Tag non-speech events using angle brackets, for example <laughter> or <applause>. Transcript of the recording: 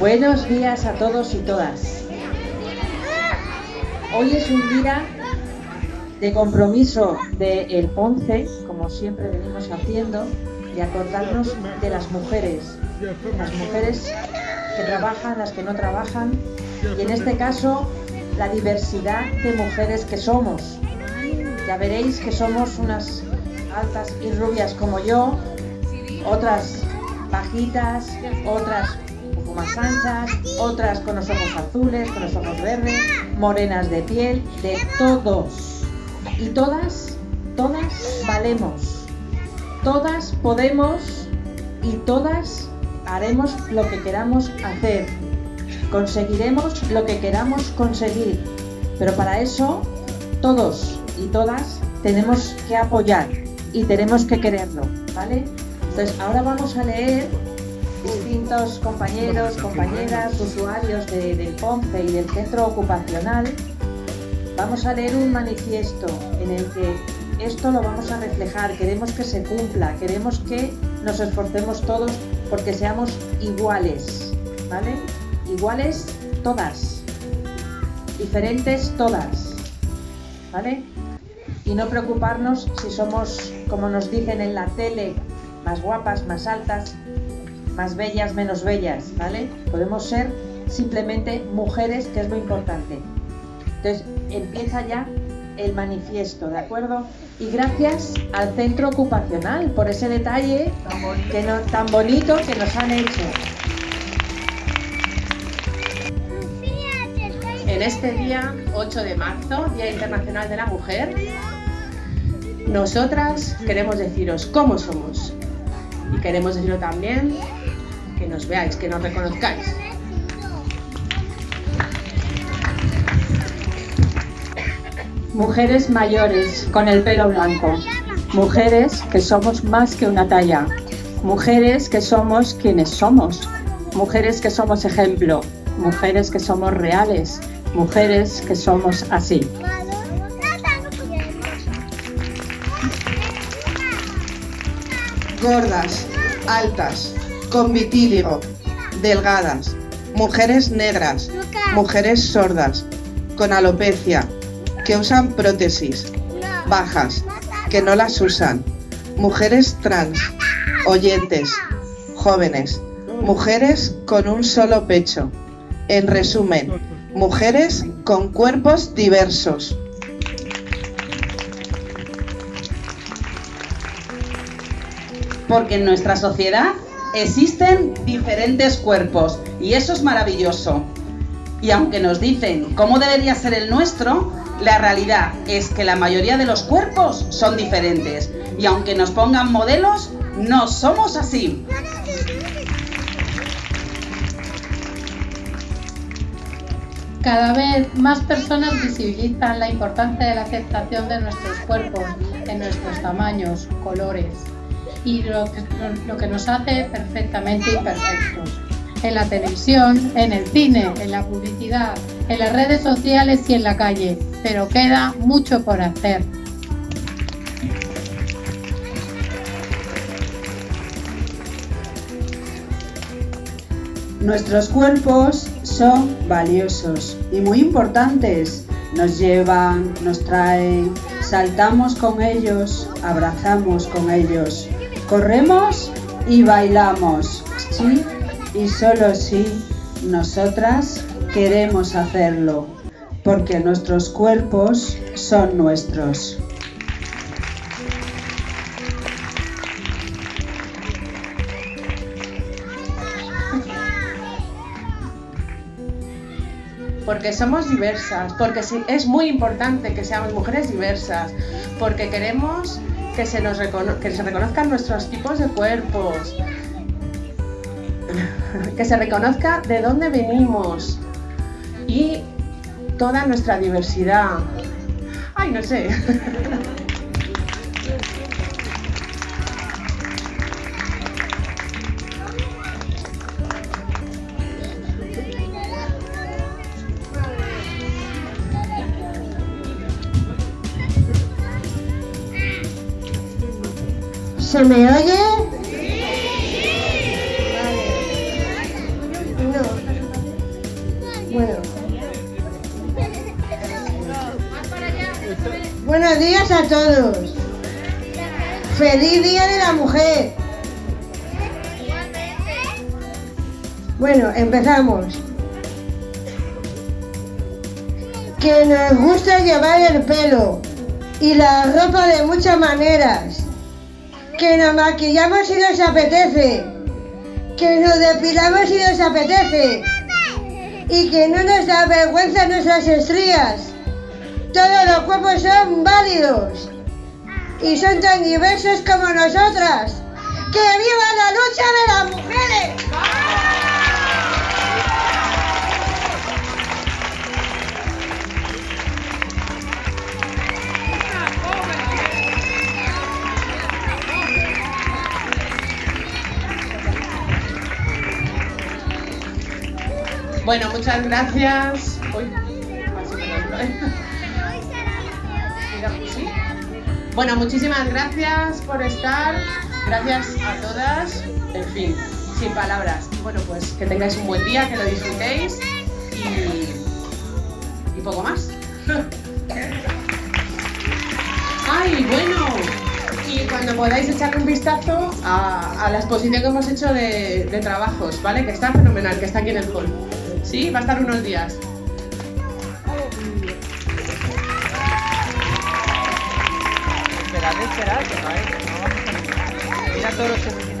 Buenos días a todos y todas. Hoy es un día de compromiso del el Ponce, como siempre venimos haciendo, de acordarnos de las mujeres, las mujeres que trabajan, las que no trabajan, y en este caso la diversidad de mujeres que somos. Ya veréis que somos unas altas y rubias como yo, otras bajitas, otras más anchas, otras con los ojos azules, con los ojos verdes, morenas de piel, de todos. Y todas, todas valemos. Todas podemos y todas haremos lo que queramos hacer. Conseguiremos lo que queramos conseguir. Pero para eso, todos y todas tenemos que apoyar y tenemos que quererlo, ¿vale? Entonces, ahora vamos a leer distintos compañeros, compañeras, usuarios del POMPE y del centro ocupacional. Vamos a leer un manifiesto en el que esto lo vamos a reflejar, queremos que se cumpla, queremos que nos esforcemos todos porque seamos iguales, ¿vale? Iguales todas, diferentes todas, ¿vale? Y no preocuparnos si somos, como nos dicen en la tele, más guapas, más altas, más bellas, menos bellas, ¿vale? Podemos ser simplemente mujeres, que es lo importante. Entonces, empieza ya el manifiesto, ¿de acuerdo? Y gracias al centro ocupacional por ese detalle no, tan bonito que nos han hecho. En este día 8 de marzo, Día Internacional de la Mujer, nosotras queremos deciros cómo somos, y queremos decirlo también, que nos veáis, que nos reconozcáis. Mujeres mayores con el pelo blanco. Mujeres que somos más que una talla. Mujeres que somos quienes somos. Mujeres que somos ejemplo. Mujeres que somos reales. Mujeres que somos así. gordas, altas, con vitíligo, delgadas, mujeres negras, mujeres sordas, con alopecia, que usan prótesis, bajas, que no las usan, mujeres trans, oyentes, jóvenes, mujeres con un solo pecho. En resumen, mujeres con cuerpos diversos. porque en nuestra sociedad existen diferentes cuerpos y eso es maravilloso. Y aunque nos dicen cómo debería ser el nuestro, la realidad es que la mayoría de los cuerpos son diferentes y aunque nos pongan modelos, no somos así. Cada vez más personas visibilizan la importancia de la aceptación de nuestros cuerpos, de nuestros tamaños, colores, y lo que, lo que nos hace perfectamente imperfectos. En la televisión, en el cine, en la publicidad, en las redes sociales y en la calle, pero queda mucho por hacer. Nuestros cuerpos son valiosos y muy importantes. Nos llevan, nos traen, saltamos con ellos, abrazamos con ellos. Corremos y bailamos, sí, y solo si nosotras queremos hacerlo, porque nuestros cuerpos son nuestros. porque somos diversas, porque es muy importante que seamos mujeres diversas, porque queremos que se, nos que se reconozcan nuestros tipos de cuerpos, <laughs> que se reconozca de dónde venimos y toda nuestra diversidad. Ay, no sé. <laughs> ¿Se me oye? No. Bueno. Buenos días a todos. Feliz Día de la Mujer. Bueno, empezamos. Que nos gusta llevar el pelo y la ropa de muchas maneras. Que nos maquillamos si nos apetece. Que nos depilamos si nos apetece. Y que no nos da vergüenza nuestras estrías. Todos los cuerpos son válidos y son tan diversos como nosotras. ¡Que viva la lucha de las mujeres! Bueno, muchas gracias. Uy, así me lo- Mira, sí. Bueno, muchísimas gracias por estar. Gracias a todas. En fin, sin palabras. Bueno, pues que tengáis un buen día, que lo disfrutéis y, poco más. Ay, bueno. Y cuando podáis echarle un vistazo a, la exposición que hemos hecho de trabajos, ¿vale? Que está fenomenal, que está aquí en el hall. Sí, va a estar unos días. Esperad, esperad, que no hay. Mira todos los